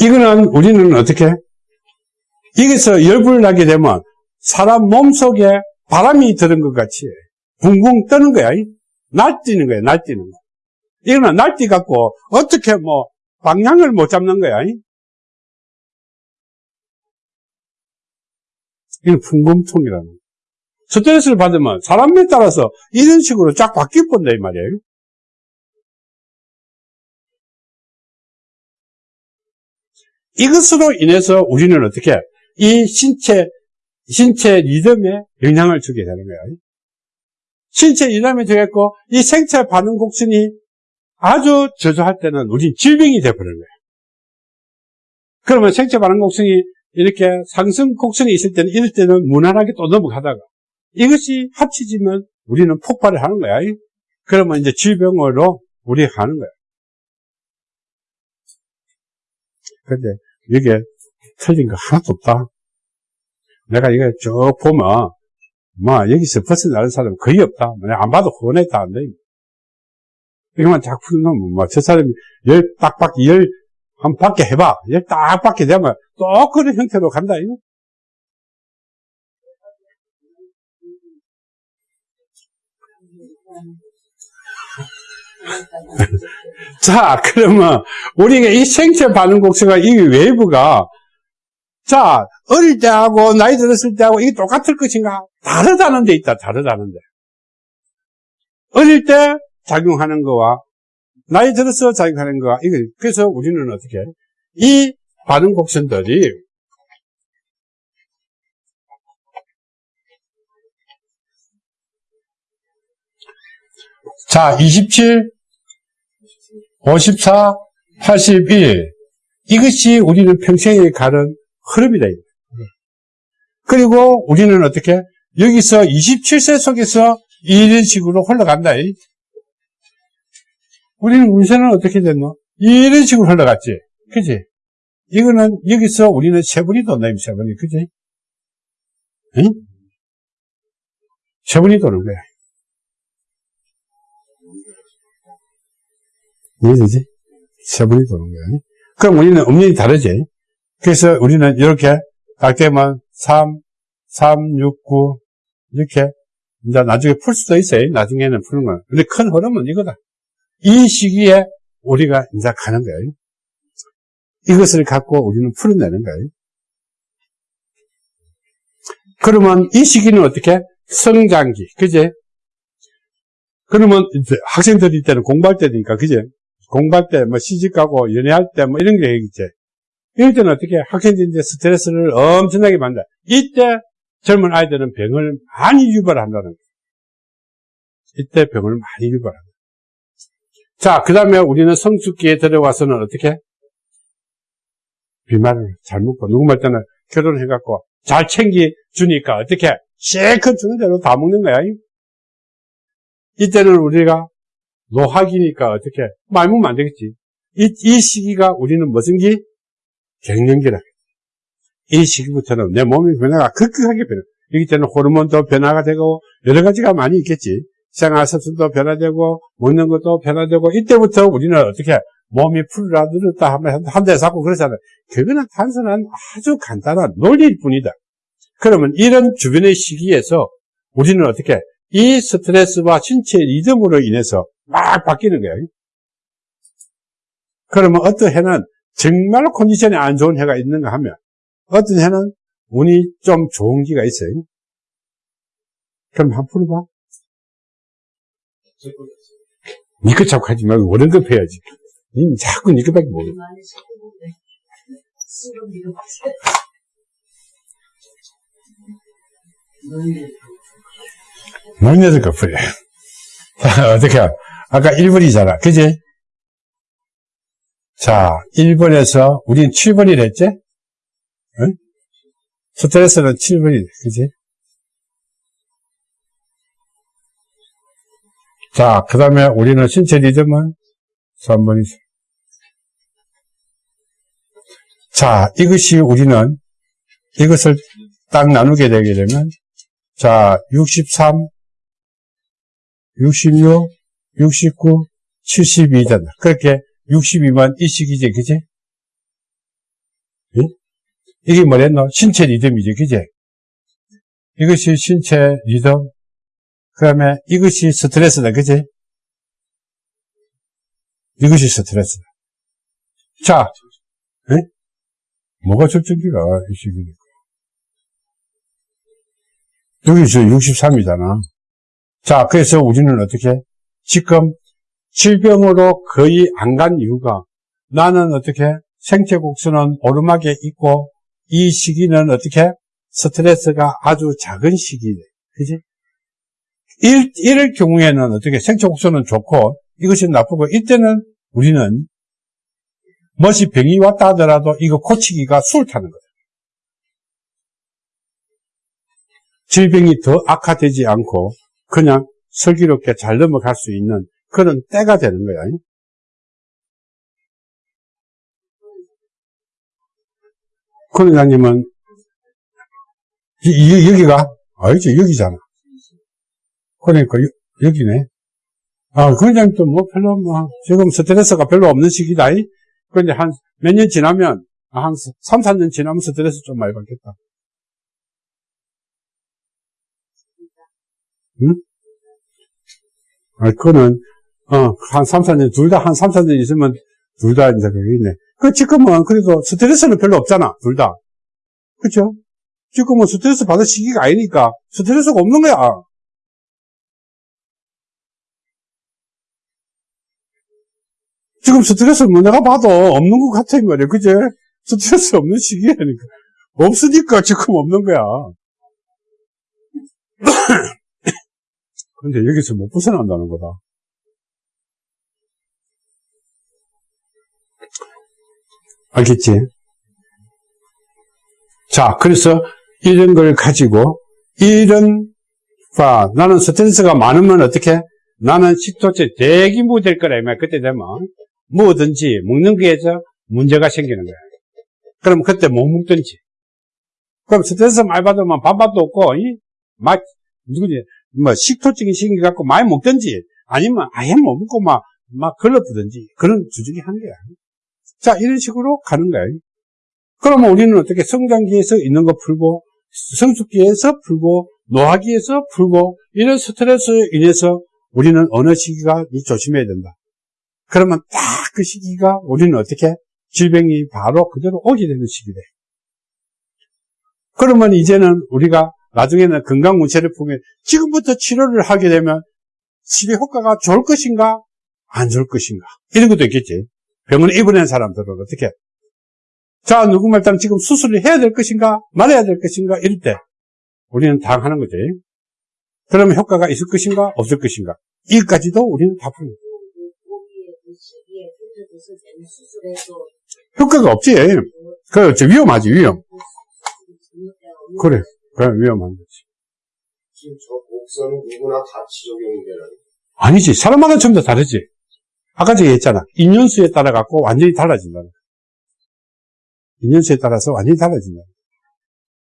이거는 우리는 어떻게? 여기서 열불 나게 되면 사람 몸 속에 바람이 들은 것 같이 붕붕 뜨는 거야. 날뛰는 거야, 날뛰는 거. 이거는 날뛰 갖고 어떻게 뭐 방향을 못 잡는 거야. 이건 풍금통이라는 거야. 스트레스를 받으면 사람에 따라서 이런 식으로 쫙 바뀌어 본다, 이 말이에요. 이것으로 인해서 우리는 어떻게 이 신체 신체 리듬에 영향을 주게 되는 거예요. 신체 이남이 되겠고, 이 생체 반응 곡선이 아주 저조할 때는 우린 질병이 되어버리는 거예요. 그러면 생체 반응 곡선이 이렇게 상승 곡선이 있을 때는 이럴 때는 무난하게 또 넘어가다가 이것이 합치지면 우리는 폭발을 하는 거야. 그러면 이제 질병으로 우리가 가는 거야. 근데 이게 틀린 거 하나도 없다. 내가 이거 쭉 보면, 뭐, 여기서 벗어나는 사람 거의 없다. 내가 안 봐도 혼냈다, 안 돼. 이거만 자꾸 놓으면, 뭐, 저 사람이 열 딱밖, 열, 한 밖에 해봐. 열 딱 밖에 되면 또 그런 형태로 간다, 이거. 자, 그러면 우리가 이 생체 반응 곡선과 이 wave가 자, 어릴 때하고 나이 들었을 때하고 이게 똑같을 것인가? 다르다는 데 있다, 다르다는 데. 어릴 때 작용하는 거와 나이 들어서 작용하는 거와 이거 그래서 우리는 어떻게 해? 이 반응 곡선들이 자, 27, 54, 81. 이것이 우리는 평생에 가는 흐름이다. 그리고 우리는 어떻게? 여기서 27세 속에서 이런 식으로 흘러간다. 우리는 운세는 어떻게 됐노? 이런 식으로 흘러갔지. 그지? 이거는 여기서 우리는 세분이 돈다, 세분이. 그지? 응? 세분이 도는 거야. 이해되지? 세분이 도는 거야. 그럼 우리는 음력이 다르지? 그래서 우리는 이렇게 딱 되면 3, 3, 6, 9 이렇게 이제 나중에 풀 수도 있어요. 나중에는 푸는 거. 근데 큰 흐름은 이거다. 이 시기에 우리가 이제 가는 거예요. 이것을 갖고 우리는 풀어내는 거예요. 그러면 이 시기는 어떻게? 성장기, 그제? 그러면 이제 학생들이 때는 공부할 때니까, 그제? 공부할 때, 뭐 시집가고 연애할 때, 뭐 이런 게 있지. 이럴 때는 어떻게 학생들이 이제 스트레스를 엄청나게 받는다. 이때 젊은 아이들은 병을 많이 유발한다는 거예요. 이때 병을 많이 유발한다. 자, 그 다음에 우리는 성숙기에 들어와서는 어떻게? 비말을 잘 먹고, 누구 말 때는 결혼해갖고 잘 챙겨주니까 어떻게? 실컷 주는 대로 다 먹는 거야. 이때는 우리가 노학이니까 어떻게? 안 되겠지. 이, 이 시기가 우리는 무슨 기? 갱년기라. 이 시기부터는 내 몸의 변화가 급격하게 변해. 여기 때는 호르몬도 변화가 되고 여러 가지가 많이 있겠지. 생활습관도 변화되고 먹는 것도 변화되고 이때부터 우리는 어떻게 몸이 풀라 늘었다 하면 한 대 잡고 그러잖아요. 그거는 단순한 아주 간단한 논리일 뿐이다. 그러면 이런 주변의 시기에서 우리는 어떻게 이 스트레스와 신체 리듬으로 인해서 막 바뀌는 거예요. 그러면 어떤 해는 정말 컨디션이 안 좋은 해가 있는가 하면 어떤 해는 운이 좀 좋은 기가 있어요. 그럼 한번 풀어봐. 니꺼 자꾸 하지 말고 원형급 해야지. 니 자꾸 니꺼밖에 모르. 너희들 커플이야. 어떻게, 아까 1번이잖아. 그지? 자, 1번에서, 우린 7번이라 했지? 응? 스트레스는 7번이, 그지? 자, 그 다음에 우리는 신체 리듬은 3번이죠. 자, 이것이 우리는 이것을 딱 나누게 되게 되면 자, 63, 66, 69, 72잖아. 그렇게 62만 이 시기지, 그지? 예? 이게 뭐랬노? 신체 리듬이지, 그지? 이것이 신체 리듬. 그 다음에 이것이 스트레스다, 그지? 이것이 스트레스다. 자, 예? 뭐가 절정기가 이 시기니까. 여기 저 63이잖아. 자, 그래서 우리는 어떻게? 지금 질병으로 거의 안 간 이유가 나는 어떻게? 생체 곡선은 오르막에 있고 이 시기는 어떻게? 스트레스가 아주 작은 시기네. 그지? 일, 이럴 경우에는 어떻게 생체 곡선은 좋고 이것이 나쁘고 이때는 우리는 멋이 병이 왔다 하더라도 이거 고치기가 수월타는 거다. 질병이 더 악화되지 않고 그냥 슬기롭게 잘 넘어갈 수 있는 그런 때가 되는 거야. 권회장님은 여기가 아니지 여기잖아. 그러니까 여, 여기네. 아, 권회장님도 뭐 별로 뭐 지금 스트레스가 별로 없는 시기다. 이. 그런데 한 몇 년 지나면 아, 한 3, 4년 지나면 스트레스 좀 많이 받겠다. 응? 아, 그거는, 어, 한 3, 4년, 둘 다 한 3, 4년 있으면 둘 다 이제 그게 있네. 그, 지금은 그래도 스트레스는 별로 없잖아, 둘 다. 그쵸? 지금은 스트레스 받을 시기가 아니니까 스트레스가 없는 거야. 지금 스트레스 뭐 내가 봐도 없는 것 같아, 이 말이야. 그제? 스트레스 없는 시기라니까. 없으니까 지금 없는 거야. 근데 여기서 못 벗어난다는 거다. 알겠지? 자, 그래서 이런 걸 가지고, 이런, 봐, 나는 스트레스가 많으면 어떻게? 나는 식도체 대기무 될 거라, 이말 그때 되면. 뭐든지 먹는 거에서 문제가 생기는 거야. 그럼 그때 못 먹든지. 그럼 스트레스 많이 받으면 밥맛도 없고, 이, 막, 누구지, 뭐, 식토증이 생겨 갖고 많이 먹든지, 아니면 아예 못 먹고 막, 막 걸러부든지, 그런 두 중에 한 거야. 자, 이런 식으로 가는 거야. 그러면 우리는 어떻게 성장기에서 있는 거 풀고, 성숙기에서 풀고, 노화기에서 풀고, 이런 스트레스에 인해서 우리는 어느 시기가 이 조심해야 된다. 그러면 딱 그 시기가 우리는 어떻게 질병이 바로 그대로 오게 되는 시기래. 그러면 이제는 우리가 나중에는 건강 문제를 보면 지금부터 치료를 하게 되면 치료 효과가 좋을 것인가 안 좋을 것인가 이런 것도 있겠지. 병원 입원한 사람들은 어떻게 자 누구 말따 지금 수술을 해야 될 것인가 말아야 될 것인가 이럴 때 우리는 당하는 거지. 그러면 효과가 있을 것인가 없을 것인가 이까지도 우리는 다 푸는 거지. 거기에 그 시기에 그때도 때는 수술해도 효과가 없지. 그, 저 위험하지, 위험. 그래. 그래, 위험한 거지. 지금 저 곡선은 누구나 다 지적용이 되는 아니지. 사람마다 전부 다 다르지. 아까 제가 했잖아. 인연수에 따라 갖고 완전히 달라진다. 인연수에 따라서 완전히 달라진다.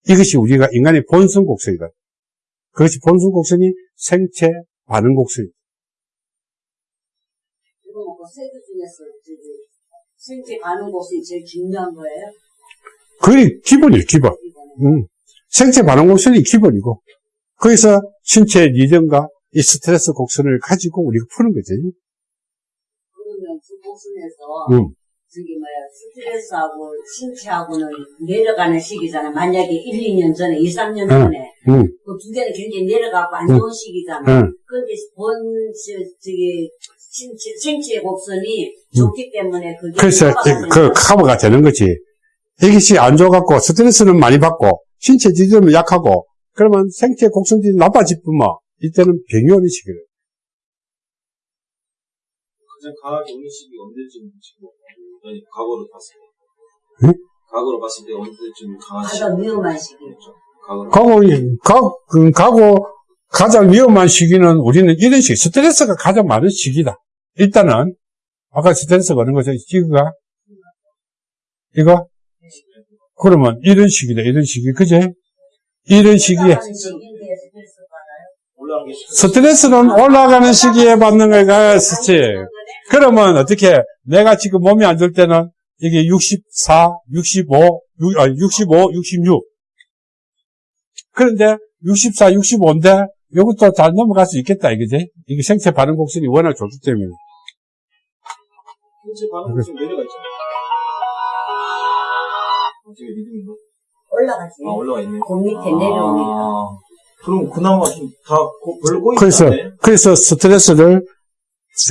이것이 우리가 인간의 본성 곡선이다. 그것이 본성 곡선이 생체 반응 곡선이다. 이거 뭐 세대 중에서 저기 생체 반응 곳이 제일 중요한 거예요? 그게 기본이에요, 기본. 이거는. 음. 생체 반응 곡선이 기본이고, 거기서 신체 리듬과 이 스트레스 곡선을 가지고 우리가 푸는 거지. 그러면 그 곳순에서 음. 저기 뭐야 스트레스하고 신체하고는 내려가는 시기잖아. 만약에 1, 2년 전에, 2, 3년 전에 음, 그두 개는 굉장히 내려가고 안 좋은 시기잖아. 음. 그런데 본 저, 저기 신체 생체 곡선이 좋기 때문에 그게 음. 그래서 그. 커버가 되는 거지. 이것이 안 좋아갖고 스트레스는 많이 받고 신체 지점은 약하고 그러면 생체 곡선들이 나빠질 뿐만 이때는 병이 오는 시기를. 가장 강하게 오는 시기 언제쯤 지금 아니 과거로 봤을 때 응? 과거로 봤을 때 언제쯤 강한 시기 가장 위험한 시기. 과거로 가고, 가, 그, 가고 가장 위험한 시기는 우리는 이런 시기, 스트레스가 가장 많은 시기다. 일단은 아까 스트레스가 어느 거죠? 이거가 이거 그러면 이런 시기다. 이런 시기 그제? 이런 스트레스 시기 스트레스는 올라가는 시기에 받는 거가 스트 그러면 어떻게 내가 지금 몸이 안 좋을 때는 이게 64, 65, 6, 아, 65, 66 그런데 64, 65인데 이것도 잘 넘어갈 수 있겠다 이거지 이게 생체 반응 곡선이 워낙 좋기 때문에. 현재 반응이 좀 내려가 있잖아 요 어떻게 리듬인가? 올라가지. 아 올라가 있네 그 밑에. 아, 그럼 그나마 좀다 별로 꼬이지 그래서 않네 그래서 스트레스를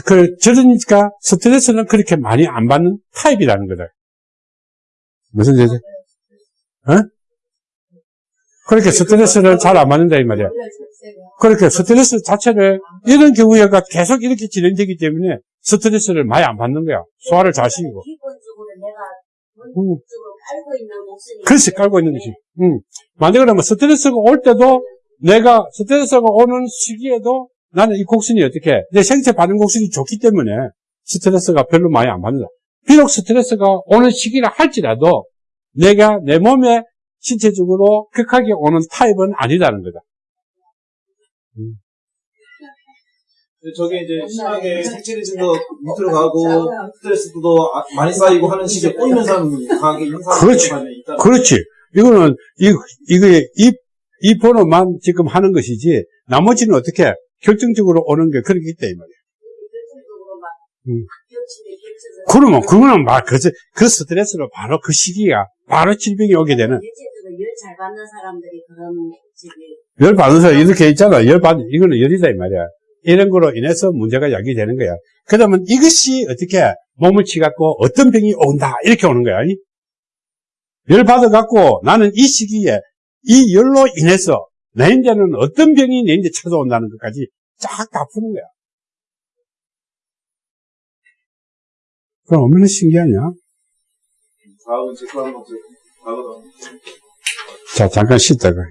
그 저러니까 스트레스는 그렇게 많이 안 받는 타입이라는 거다 무슨 얘기? 어? 그렇게 스트레스를 잘 안 받는다 이 말이야 그렇게 스트레스 자체를 이런 경우에가 계속 이렇게 진행되기 때문에 스트레스를 많이 안 받는 거야. 소화를 잘 시키고. 음. 깔고 있는 목소리. 그렇지, 깔고 있는 것이. 음. 만약에 그러면 스트레스가 올 때도 내가 스트레스가 오는 시기에도 나는 이 곡선이 어떻게 내 생체 반응 곡선이 좋기 때문에 스트레스가 별로 많이 안 받는다. 비록 스트레스가 오는 시기라 할지라도 내가 내 몸에 신체적으로 극하게 오는 타입은 아니다는 거다. 근데 저게 이제 심하게 색칠해진도 밑으로 가고 스트레스도 아- 많이 쌓이고 하는 식의 꼬이는 사람 강하게 인상 그렇지. 있다. 그렇지. 이거는, 이, 이게, 이, 이 번호만 지금 하는 것이지, 나머지는 어떻게 결정적으로 오는 게 그렇기 때문에. 음. 그러면, 그거는 막, 그, 그 스트레스로 바로 그 시기가, 바로 질병이 오게 되는. 대체적으로 열잘 받는 사람들이 그런 열 받는 사람 이렇게 있잖아. 열 받, 이거는 열이다, 이 말이야. 이런 거로 인해서 문제가 야기되는 거야. 그러면 이것이 어떻게 몸을 치갖고 어떤 병이 온다. 이렇게 오는 거야. 이? 열 받아갖고 나는 이 시기에 이 열로 인해서 내 인제는 어떤 병이 내 인제 찾아온다는 것까지 쫙 다 푸는 거야. 그럼 얼마나 신기하냐? 다음은. 다음은 자, 잠깐 쉬다가.